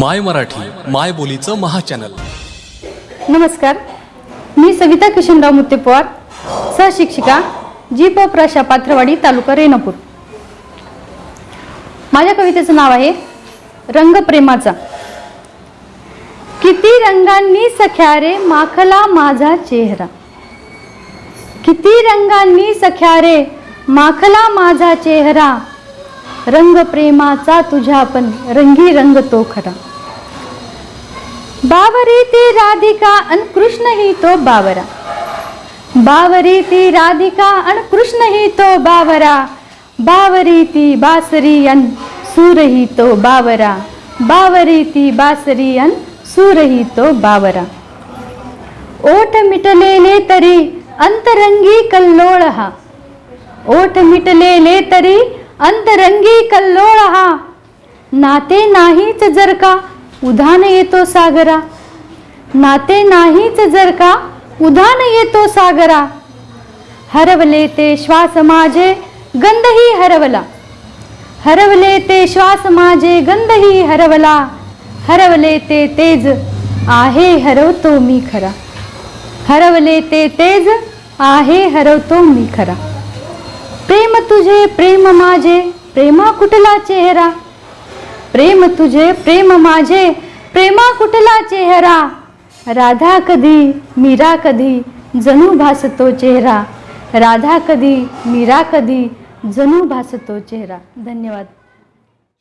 माय मराठी माय बोलीचं महाचॅनल. नमस्कार. मी सविता किशनराव मुत्तेपवार सहशिक्षिका जी प प्रशा पात्रवाडी तालुका रेणापूर. माझ्या कवितेचं नाव आहे रंग प्रेमाचा. किती रंगांनी सख्या रे माखला माझा चेहरा. किती रंगांनी सख्या रे माखला माझा चेहरा. रंग प्रेमाचा तुझ्या पण रंगी रंग तो खरा. बावरी ती राधिका अन कृष्ण ही तो बावरा. बावरी ती राधिका अन कृष्ण ही तो बावरा. बावरी ती बासरी अन सूर ही तो बावरा. बावरी ती बासरी अन सूर ही तो बावरा. ओठ मिटलेले तरी अंतरंगी कल्लोळ हा. ओठ मिटलेले तरी अंतरंगी कल्लोळ हा. नाते नाहीच जर का उधान येतो सागरा. नाते नाहीच जर का उधान येतो सागरा. हरवले ते श्वास माझे गंधही हरवला. हरवले ते श्वास माझे गंधही हरवला. हरवले ते तेज आहे हरवतो मी खरा. हरवले ते तेज आहे हरवतो मी खरा. प्रेम तुझे प्रेम माझे प्रेमा कुठला चेहरा? प्रेम तुझे प्रेम माझे प्रेमा कुठला चेहरा? राधा कधी मीरा कधी जणू भासतो चेहरा. राधा कधी मीरा कधी जणू भासतो चेहरा. धन्यवाद.